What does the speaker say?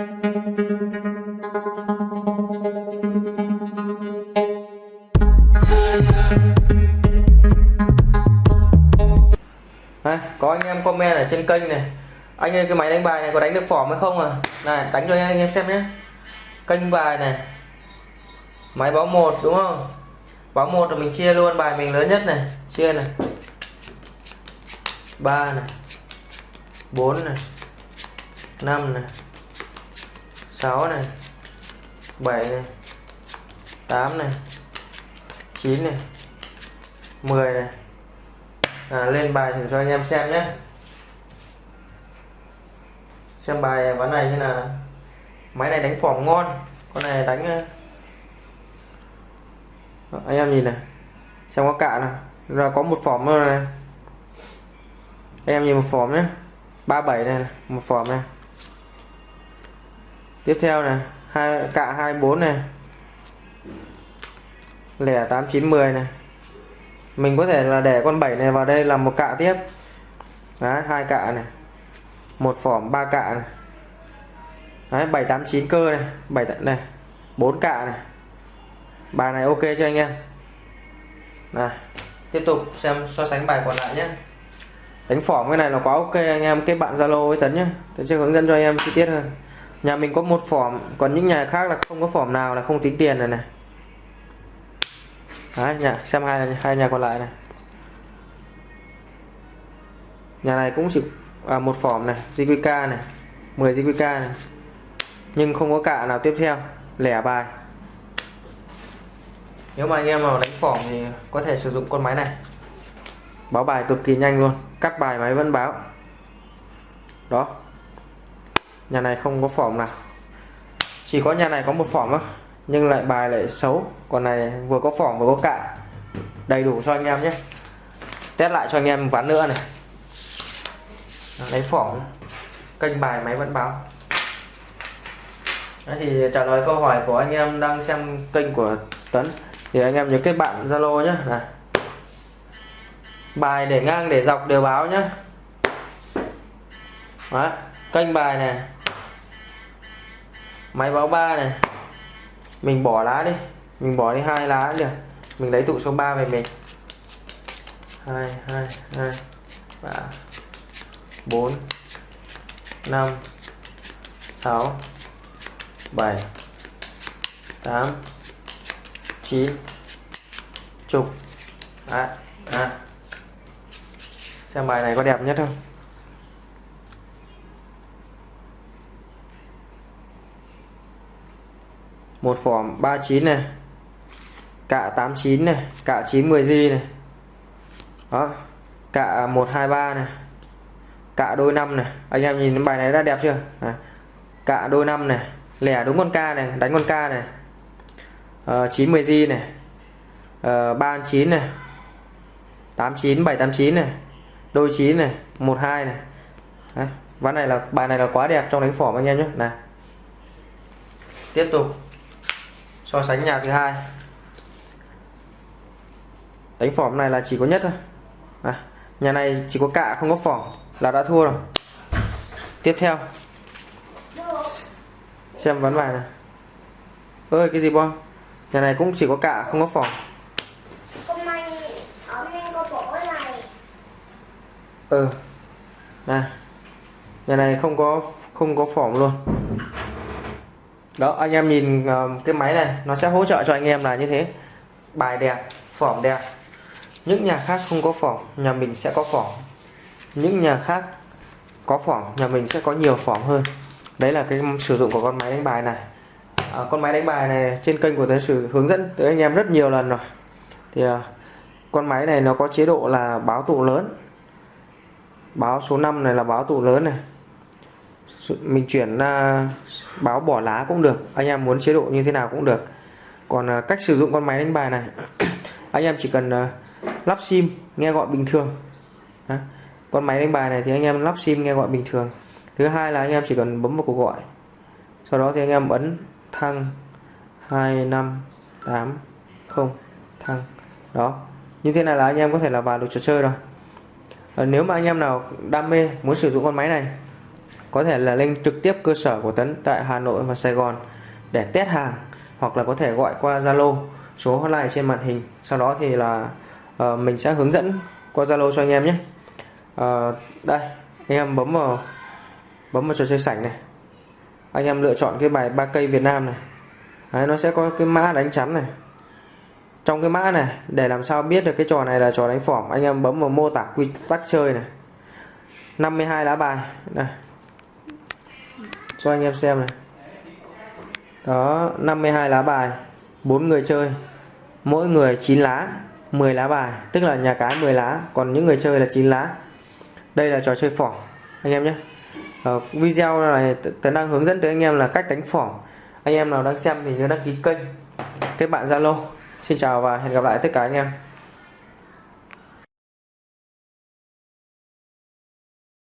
Đây, có anh em comment ở trên kênh này. Anh ơi cái máy đánh bài này có đánh được phỏm hay không à? Này đánh cho anh em xem nhé. Kênh bài này. Máy báo một đúng không? Báo một là mình chia luôn bài mình lớn nhất này. Chia này. Ba này. Bốn này. Năm này. 6 này 7 này 8 này 9 này 10 này. À, lên bài thử cho anh em xem nhé. Xem bài ván này như là máy này đánh phỏng ngon con này đánh Đó, anh em nhìn này. Xem có cạ nào là có một phỏng rồi này. Em nhìn một phỏng nhé. 37 này một phỏng này tiếp theo này, hai, cạ 24 này. Lẻ 8910 này. Mình có thể là để con 7 này vào đây làm một cạ tiếp. Đấy, hai cạ này. Một phỏm, ba cạ này. Đấy 789 cơ này. 7 này 4 cạ này. Bài này ok cho anh em. Này, tiếp tục xem so sánh bài còn lại nhé. Đánh phỏm cái này là quá ok anh em. Kết bạn zalo với tấn nhé. Tấn sẽ hướng dẫn cho anh em chi tiết hơn nhà mình có một phỏm còn những nhà khác là không có phỏm nào là không tính tiền này này. Đấy, nhà, xem hai hai nhà còn lại này. Nhà này cũng chỉ à, một phỏm này JQK này 10 JQK này. Nhưng không có cả nào tiếp theo lẻ bài. Nếu mà anh em nào đánh phỏm thì có thể sử dụng con máy này. Báo bài cực kỳ nhanh luôn cắt bài máy vẫn báo. Đó nhà này không có phỏng nào. Chỉ có nhà này có một phỏng thôi nhưng lại bài lại xấu. Còn này vừa có phỏng vừa có cạ. Đầy đủ cho anh em nhé. Test lại cho anh em ván nữa này. Lấy phỏng kênh bài máy vẫn báo. Đấy thì trả lời câu hỏi của anh em đang xem kênh của Tấn. Thì anh em nhớ kết bạn Zalo nhé. Này. bài để ngang để dọc đều báo nhé. Đấy, kênh bài này máy báo 3 này. Mình bỏ lá đi. Mình bỏ đi hai lá được mình lấy tụ số 3 về mình. 2 2 2 3 4 5 6 7 8 9 chục. À, à. xem bài này có đẹp nhất không? Một phỏm 39 này. Cạ 89 này. Cạ 90 g này. Đó. Cạ 123 này. Cạ đôi 5 này. Anh em nhìn bài này đã đẹp chưa? À. cạ đôi 5 này. Lẻ đúng con ca này đánh con ca này. À, 90 g này. Ờ, à, 39 này. 89 789 này. Đôi 9 này 12 này. Đấy. ván này là bài này là quá đẹp trong đánh phỏm anh em nhé. Này tiếp tục so sánh nhà thứ hai. Đánh phỏm này là chỉ có nhất thôi. À, nhà này chỉ có cạ không có phỏm là đã thua rồi. Tiếp theo. Xem ván bài này ơi cái gì bom? Nhà này cũng chỉ có cạ không có phỏm ừ này. Nhà này không có không có phỏm luôn đó anh em nhìn ờ, cái máy này nó sẽ hỗ trợ cho anh em là như thế. Bài đẹp phỏng đẹp. Những nhà khác không có phỏng nhà mình sẽ có phỏng. Những nhà khác có phỏng nhà mình sẽ có nhiều phỏng hơn. Đấy là cái sử dụng của con máy đánh bài này. À, con máy đánh bài này trên kênh của tôi sử hướng dẫn tới anh em rất nhiều lần rồi. Thì à, con máy này nó có chế độ là báo tụ lớn. Báo số 5 này là báo tụ lớn này mình chuyển à, báo bỏ lá cũng được anh em muốn chế độ như thế nào cũng được. Còn à, cách sử dụng con máy đánh bài này anh em chỉ cần à, lắp sim nghe gọi bình thường. Đó. con máy đánh bài này thì anh em lắp sim nghe gọi bình thường. Thứ hai là anh em chỉ cần bấm vào cuộc gọi. Sau đó thì anh em ấn thăng 2580 thăng. Đó. Như thế này là anh em có thể là vào được trò chơi rồi. À, nếu mà anh em nào đam mê muốn sử dụng con máy này có thể là lên trực tiếp cơ sở của Tấn tại Hà Nội và Sài Gòn để test hàng hoặc là có thể gọi qua Zalo số hotline trên màn hình. Sau đó thì là uh, mình sẽ hướng dẫn qua Zalo cho anh em nhé. Uh, đây anh em bấm vào bấm vào trò chơi sảnh này. Anh em lựa chọn cái bài ba cây Việt Nam này. Đấy, nó sẽ có cái mã đánh chắn này. Trong cái mã này để làm sao biết được cái trò này là trò đánh phỏm anh em bấm vào mô tả quy tắc chơi này. 52 lá bài này cho anh em xem này. Đó 52 lá bài 4 người chơi. Mỗi người 9 lá 10 lá bài. Tức là nhà cái 10 lá, còn những người chơi là 9 lá. Đây là trò chơi phỏng, anh em nhé. Ở video này tớ đang hướng dẫn tới anh em là cách đánh phỏng. Anh em nào đang xem thì nhớ đăng ký kênh, kết bạn Zalo. Xin chào và hẹn gặp lại tất cả anh em.